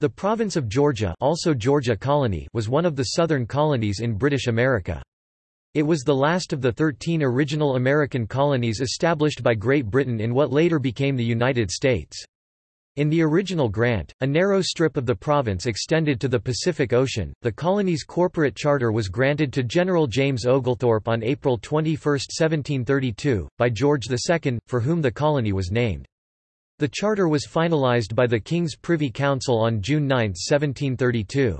The province of Georgia, also Georgia Colony was one of the southern colonies in British America. It was the last of the 13 original American colonies established by Great Britain in what later became the United States. In the original grant, a narrow strip of the province extended to the Pacific Ocean. The colony's corporate charter was granted to General James Oglethorpe on April 21, 1732, by George II, for whom the colony was named. The charter was finalized by the King's Privy Council on June 9, 1732.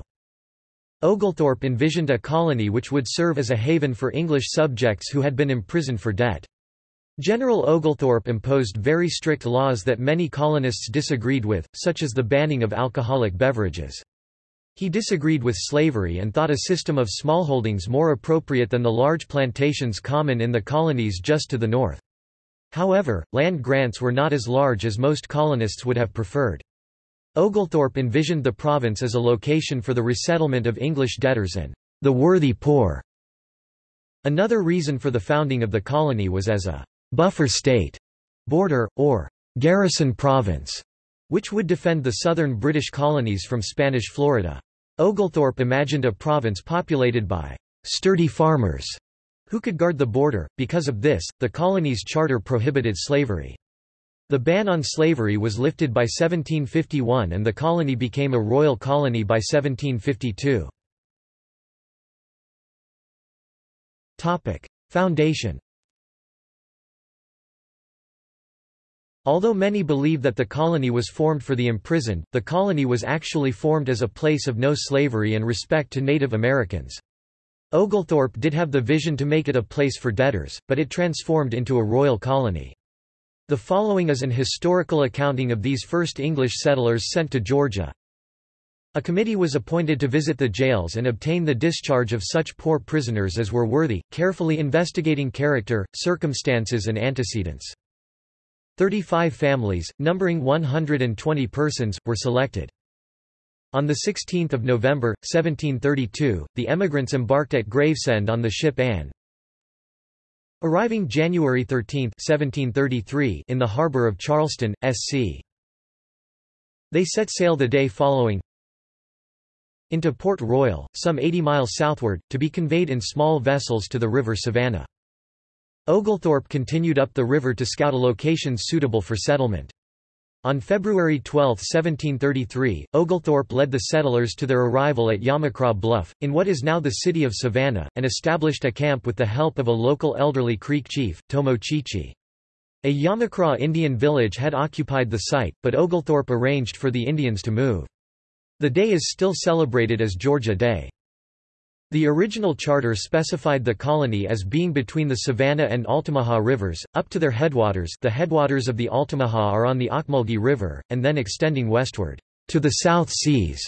Oglethorpe envisioned a colony which would serve as a haven for English subjects who had been imprisoned for debt. General Oglethorpe imposed very strict laws that many colonists disagreed with, such as the banning of alcoholic beverages. He disagreed with slavery and thought a system of smallholdings more appropriate than the large plantations common in the colonies just to the north. However, land grants were not as large as most colonists would have preferred. Oglethorpe envisioned the province as a location for the resettlement of English debtors and the worthy poor. Another reason for the founding of the colony was as a buffer state, border, or garrison province, which would defend the southern British colonies from Spanish Florida. Oglethorpe imagined a province populated by sturdy farmers who could guard the border. Because of this, the colony's charter prohibited slavery. The ban on slavery was lifted by 1751 and the colony became a royal colony by 1752. Topic: Foundation Although many believe that the colony was formed for the imprisoned, the colony was actually formed as a place of no slavery and respect to Native Americans. Oglethorpe did have the vision to make it a place for debtors, but it transformed into a royal colony. The following is an historical accounting of these first English settlers sent to Georgia. A committee was appointed to visit the jails and obtain the discharge of such poor prisoners as were worthy, carefully investigating character, circumstances and antecedents. Thirty-five families, numbering 120 persons, were selected. On 16 November, 1732, the emigrants embarked at Gravesend on the ship Anne. Arriving January 13 1733 in the harbour of Charleston, SC. They set sail the day following into Port Royal, some 80 miles southward, to be conveyed in small vessels to the river Savannah. Oglethorpe continued up the river to scout a location suitable for settlement. On February 12, 1733, Oglethorpe led the settlers to their arrival at Yamacraw Bluff, in what is now the city of Savannah, and established a camp with the help of a local elderly Creek chief, Tomochichi. A Yamacraw Indian village had occupied the site, but Oglethorpe arranged for the Indians to move. The day is still celebrated as Georgia Day. The original charter specified the colony as being between the Savannah and Altamaha rivers, up to their headwaters the headwaters of the Altamaha are on the Ocmulgee River, and then extending westward, to the South Seas.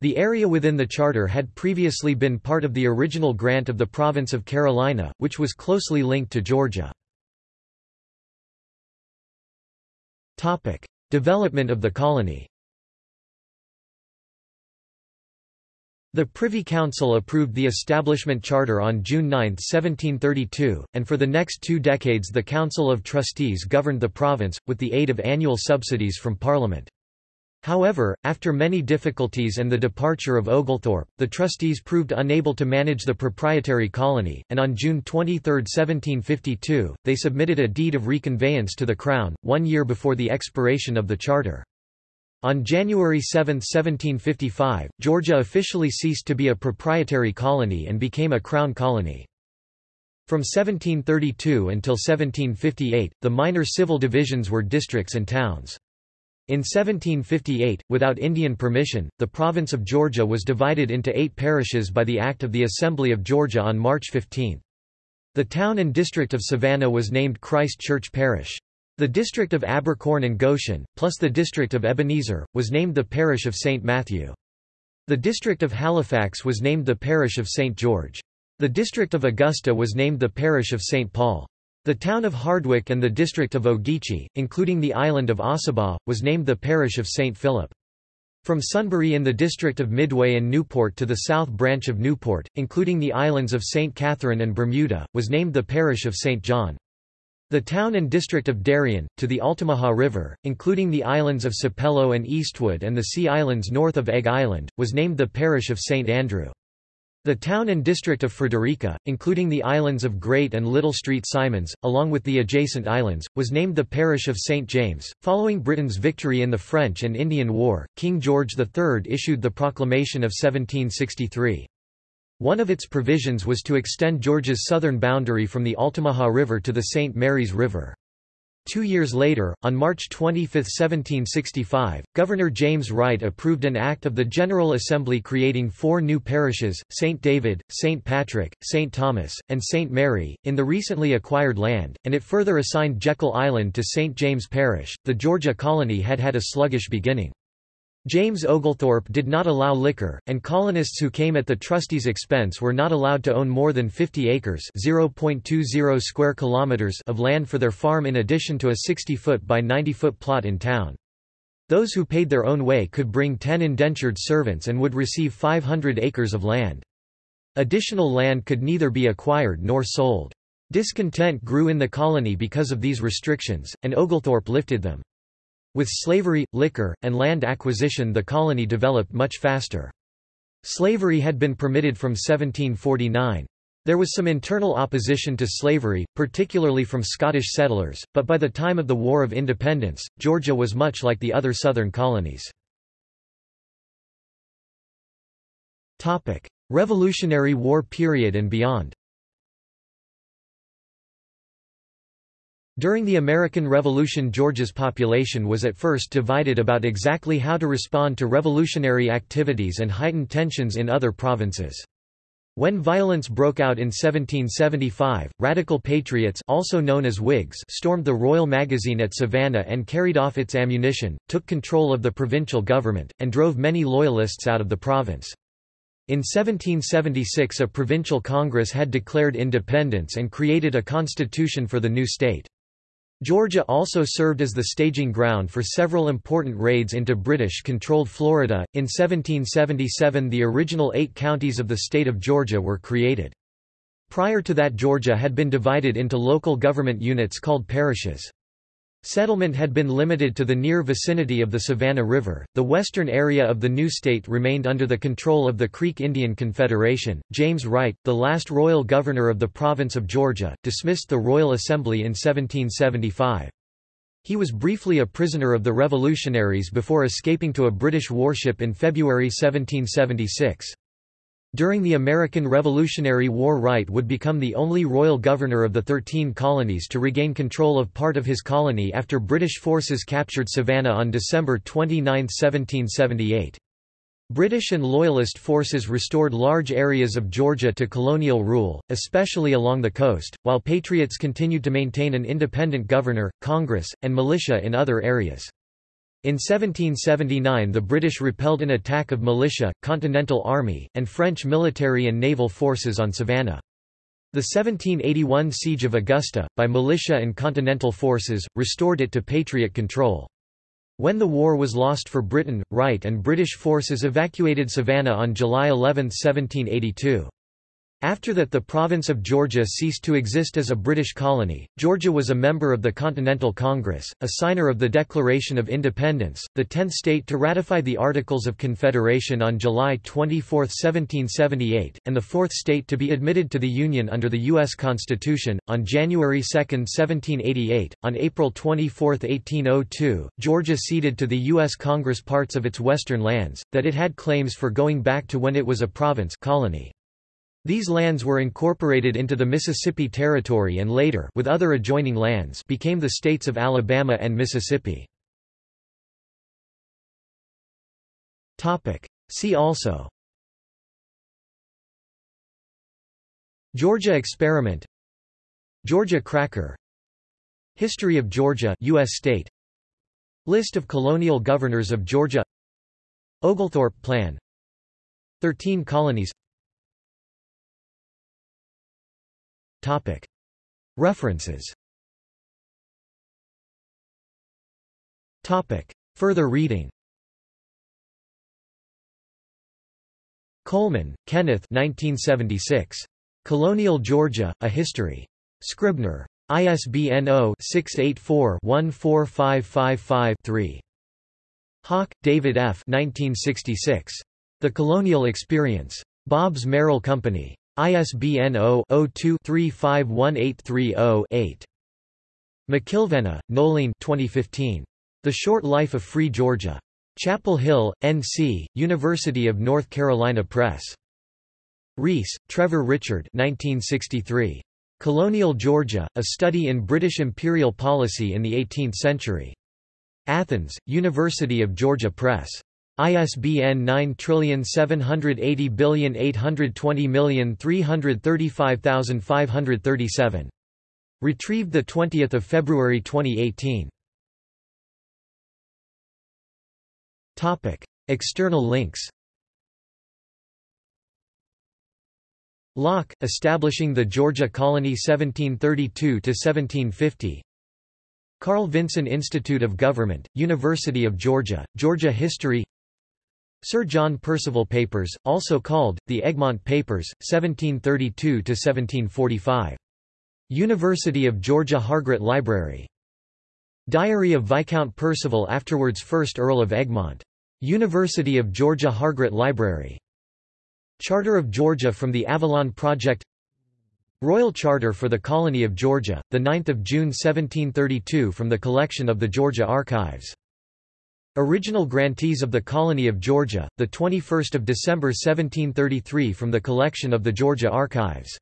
The area within the charter had previously been part of the original grant of the province of Carolina, which was closely linked to Georgia. Development of the colony The Privy Council approved the establishment charter on June 9, 1732, and for the next two decades the Council of Trustees governed the province, with the aid of annual subsidies from Parliament. However, after many difficulties and the departure of Oglethorpe, the trustees proved unable to manage the proprietary colony, and on June 23, 1752, they submitted a deed of reconveyance to the Crown, one year before the expiration of the charter. On January 7, 1755, Georgia officially ceased to be a proprietary colony and became a crown colony. From 1732 until 1758, the minor civil divisions were districts and towns. In 1758, without Indian permission, the province of Georgia was divided into eight parishes by the Act of the Assembly of Georgia on March 15. The town and district of Savannah was named Christ Church Parish. The district of Abercorn and Goshen, plus the district of Ebenezer, was named the parish of St. Matthew. The district of Halifax was named the parish of St. George. The district of Augusta was named the parish of St. Paul. The town of Hardwick and the district of Ogeechee, including the island of Ossabaw, was named the parish of St. Philip. From Sunbury in the district of Midway and Newport to the south branch of Newport, including the islands of St. Catherine and Bermuda, was named the parish of St. John. The town and district of Darien, to the Altamaha River, including the islands of Sapelo and Eastwood and the Sea Islands north of Egg Island, was named the parish of St. Andrew. The town and district of Frederica, including the islands of Great and Little Street Simons, along with the adjacent islands, was named the parish of St. James. Following Britain's victory in the French and Indian War, King George III issued the Proclamation of 1763. One of its provisions was to extend Georgia's southern boundary from the Altamaha River to the St. Mary's River. Two years later, on March 25, 1765, Governor James Wright approved an act of the General Assembly creating four new parishes, St. David, St. Patrick, St. Thomas, and St. Mary, in the recently acquired land, and it further assigned Jekyll Island to St. James Parish. The Georgia colony had had a sluggish beginning. James Oglethorpe did not allow liquor, and colonists who came at the trustees' expense were not allowed to own more than 50 acres (0.20 square kilometers) of land for their farm in addition to a 60-foot by 90-foot plot in town. Those who paid their own way could bring 10 indentured servants and would receive 500 acres of land. Additional land could neither be acquired nor sold. Discontent grew in the colony because of these restrictions, and Oglethorpe lifted them. With slavery, liquor, and land acquisition the colony developed much faster. Slavery had been permitted from 1749. There was some internal opposition to slavery, particularly from Scottish settlers, but by the time of the War of Independence, Georgia was much like the other southern colonies. Revolutionary War period and beyond During the American Revolution Georgia's population was at first divided about exactly how to respond to revolutionary activities and heightened tensions in other provinces. When violence broke out in 1775, radical patriots also known as Whigs stormed the Royal Magazine at Savannah and carried off its ammunition, took control of the provincial government, and drove many Loyalists out of the province. In 1776 a provincial congress had declared independence and created a constitution for the new state. Georgia also served as the staging ground for several important raids into British-controlled Florida. In 1777 the original eight counties of the state of Georgia were created. Prior to that Georgia had been divided into local government units called parishes. Settlement had been limited to the near vicinity of the Savannah River. The western area of the new state remained under the control of the Creek Indian Confederation. James Wright, the last royal governor of the province of Georgia, dismissed the Royal Assembly in 1775. He was briefly a prisoner of the revolutionaries before escaping to a British warship in February 1776. During the American Revolutionary War Wright would become the only royal governor of the Thirteen Colonies to regain control of part of his colony after British forces captured Savannah on December 29, 1778. British and Loyalist forces restored large areas of Georgia to colonial rule, especially along the coast, while Patriots continued to maintain an independent governor, Congress, and militia in other areas. In 1779 the British repelled an attack of militia, Continental Army, and French military and naval forces on Savannah. The 1781 Siege of Augusta, by militia and Continental forces, restored it to Patriot control. When the war was lost for Britain, Wright and British forces evacuated Savannah on July 11, 1782. After that the province of Georgia ceased to exist as a British colony. Georgia was a member of the Continental Congress, a signer of the Declaration of Independence, the tenth state to ratify the Articles of Confederation on July 24, 1778, and the fourth state to be admitted to the Union under the U.S. Constitution. On January 2, 1788, on April 24, 1802, Georgia ceded to the U.S. Congress parts of its western lands, that it had claims for going back to when it was a province colony. These lands were incorporated into the Mississippi Territory and later with other adjoining lands became the states of Alabama and Mississippi. See also. Georgia experiment. Georgia cracker. History of Georgia US state. List of colonial governors of Georgia. Oglethorpe Plan. 13 colonies References Further reading Coleman, Kenneth 1976. Colonial Georgia, A History. Scribner. ISBN 0-684-14555-3. Hawke, David F. 1966. The Colonial Experience. Bobbs Merrill Company. ISBN 0-02-351830-8. McIlvenna, Noeleen 2015. The Short Life of Free Georgia. Chapel Hill, N.C., University of North Carolina Press. Rees, Trevor Richard 1963. Colonial Georgia, A Study in British Imperial Policy in the Eighteenth Century. Athens, University of Georgia Press. ISBN 9780820335537. Retrieved 20 February 2018. External links Locke, establishing the Georgia Colony 1732–1750 Carl Vinson Institute of Government, University of Georgia, Georgia History Sir John Percival Papers, also called, the Egmont Papers, 1732–1745. University of Georgia Hargrett Library. Diary of Viscount Percival afterwards 1st Earl of Egmont. University of Georgia Hargrett Library. Charter of Georgia from the Avalon Project Royal Charter for the Colony of Georgia, 9 June 1732 from the collection of the Georgia Archives. Original grantees of the Colony of Georgia, 21 December 1733 from the collection of the Georgia Archives.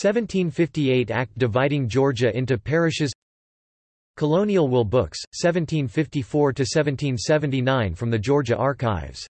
1758 Act dividing Georgia into parishes Colonial Will Books, 1754–1779 from the Georgia Archives